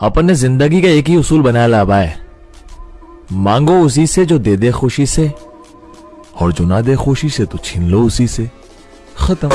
अपन ने ज़िंदगी का एक ही उसूल बनाया लाभा है मांगो उसी से जो दे दे खुशी से, और जो ना दे खुशी से तो छीन लो उसी से। खत्म।